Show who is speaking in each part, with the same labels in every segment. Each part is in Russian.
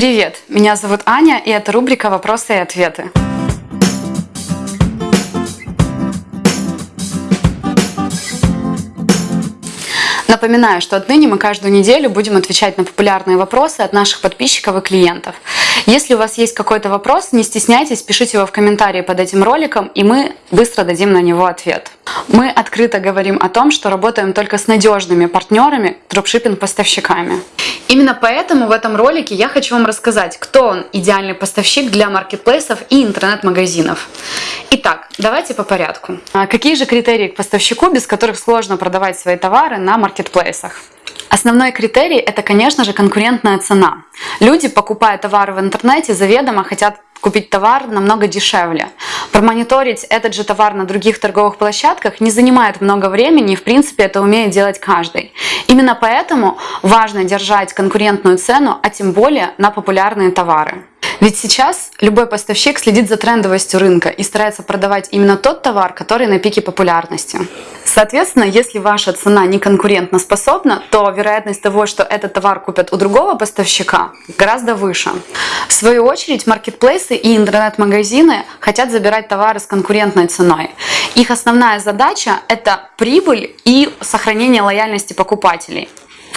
Speaker 1: Привет, меня зовут Аня, и это рубрика «Вопросы и ответы». Напоминаю, что отныне мы каждую неделю будем отвечать на популярные вопросы от наших подписчиков и клиентов. Если у вас есть какой-то вопрос, не стесняйтесь, пишите его в комментарии под этим роликом, и мы быстро дадим на него ответ. Мы открыто говорим о том, что работаем только с надежными партнерами, дропшиппинг-поставщиками. Именно поэтому в этом ролике я хочу вам рассказать, кто он идеальный поставщик для маркетплейсов и интернет-магазинов. Итак, давайте по порядку. А какие же критерии к поставщику, без которых сложно продавать свои товары на маркетплейсах? Основной критерий – это, конечно же, конкурентная цена. Люди, покупая товары в интернете, заведомо хотят купить товар намного дешевле. Промониторить этот же товар на других торговых площадках не занимает много времени и в принципе это умеет делать каждый. Именно поэтому важно держать конкурентную цену, а тем более на популярные товары. Ведь сейчас любой поставщик следит за трендовостью рынка и старается продавать именно тот товар, который на пике популярности. Соответственно, если ваша цена не конкурентно способна, то вероятность того, что этот товар купят у другого поставщика, гораздо выше. В свою очередь, маркетплейсы и интернет-магазины хотят забирать товары с конкурентной ценой. Их основная задача – это прибыль и сохранение лояльности покупателей.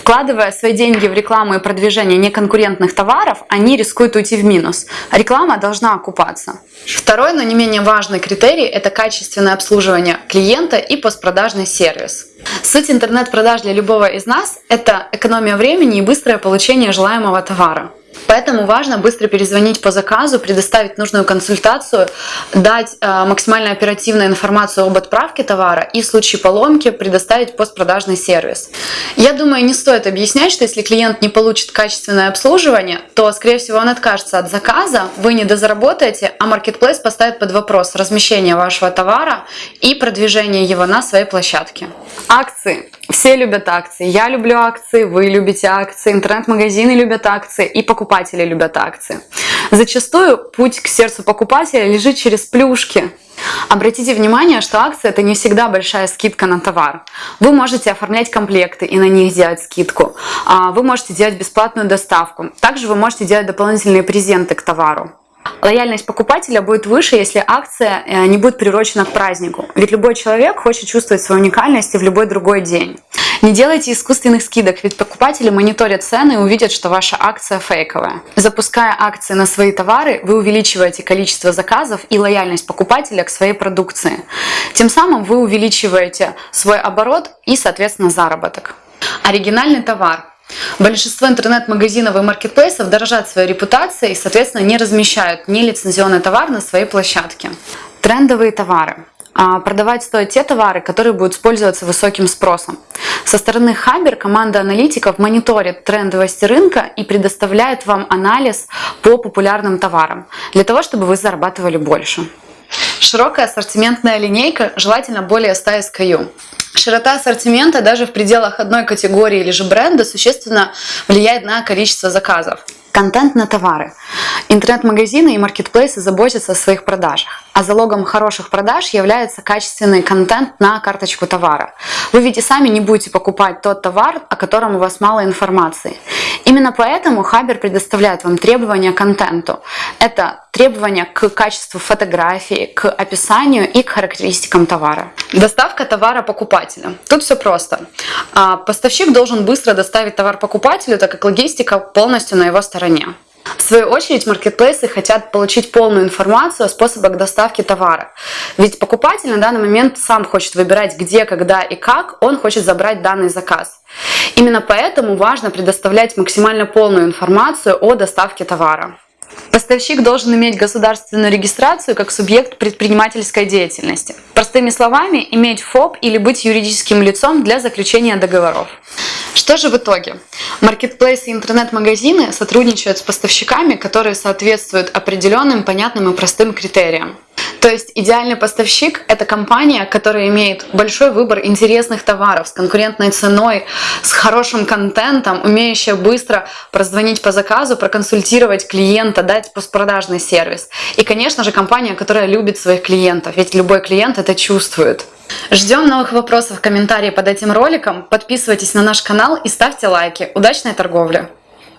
Speaker 1: Вкладывая свои деньги в рекламу и продвижение неконкурентных товаров, они рискуют уйти в минус. Реклама должна окупаться. Второй, но не менее важный критерий – это качественное обслуживание клиента и постпродажный сервис. Суть интернет-продаж для любого из нас – это экономия времени и быстрое получение желаемого товара. Поэтому важно быстро перезвонить по заказу, предоставить нужную консультацию, дать э, максимально оперативную информацию об отправке товара и в случае поломки предоставить постпродажный сервис. Я думаю, не стоит объяснять, что если клиент не получит качественное обслуживание, то, скорее всего, он откажется от заказа, вы не дозаработаете, а маркетплейс поставит под вопрос размещение вашего товара и продвижение его на своей площадке. Акции. Все любят акции. Я люблю акции, вы любите акции, интернет-магазины любят акции и покупатели любят акции. Зачастую путь к сердцу покупателя лежит через плюшки. Обратите внимание, что акция это не всегда большая скидка на товар. Вы можете оформлять комплекты и на них делать скидку. А вы можете делать бесплатную доставку. Также вы можете делать дополнительные презенты к товару. Лояльность покупателя будет выше, если акция э, не будет приурочена к празднику. Ведь любой человек хочет чувствовать свою уникальность и в любой другой день. Не делайте искусственных скидок, ведь покупатели мониторят цены и увидят, что ваша акция фейковая. Запуская акции на свои товары, вы увеличиваете количество заказов и лояльность покупателя к своей продукции. Тем самым вы увеличиваете свой оборот и, соответственно, заработок. Оригинальный товар Большинство интернет-магазинов и маркетплейсов дорожат своей репутацией и, соответственно, не размещают нелицензионный товар на своей площадке. Трендовые товары. А, продавать стоят те товары, которые будут использоваться высоким спросом. Со стороны Хабер команда аналитиков мониторит трендовости рынка и предоставляет вам анализ по популярным товарам, для того, чтобы вы зарабатывали больше. Широкая ассортиментная линейка, желательно более 100 SKU. Широта ассортимента даже в пределах одной категории или же бренда существенно влияет на количество заказов. Контент на товары. Интернет-магазины и маркетплейсы заботятся о своих продажах, а залогом хороших продаж является качественный контент на карточку товара. Вы ведь и сами не будете покупать тот товар, о котором у вас мало информации. Именно поэтому Хабер предоставляет вам требования к контенту. Это требования к качеству фотографии, к описанию и к характеристикам товара. Доставка товара покупателя. Тут все просто. А, поставщик должен быстро доставить товар покупателю, так как логистика полностью на его стороне. В свою очередь, маркетплейсы хотят получить полную информацию о способах доставки товара. Ведь покупатель на данный момент сам хочет выбирать где, когда и как он хочет забрать данный заказ. Именно поэтому важно предоставлять максимально полную информацию о доставке товара. Поставщик должен иметь государственную регистрацию как субъект предпринимательской деятельности. Простыми словами, иметь ФОП или быть юридическим лицом для заключения договоров. Что же в итоге? Маркетплейсы и интернет-магазины сотрудничают с поставщиками, которые соответствуют определенным, понятным и простым критериям. То есть идеальный поставщик – это компания, которая имеет большой выбор интересных товаров с конкурентной ценой, с хорошим контентом, умеющая быстро прозвонить по заказу, проконсультировать клиента, дать постпродажный сервис. И, конечно же, компания, которая любит своих клиентов, ведь любой клиент это чувствует. Ждем новых вопросов в комментарии под этим роликом, подписывайтесь на наш канал и ставьте лайки. Удачной торговли!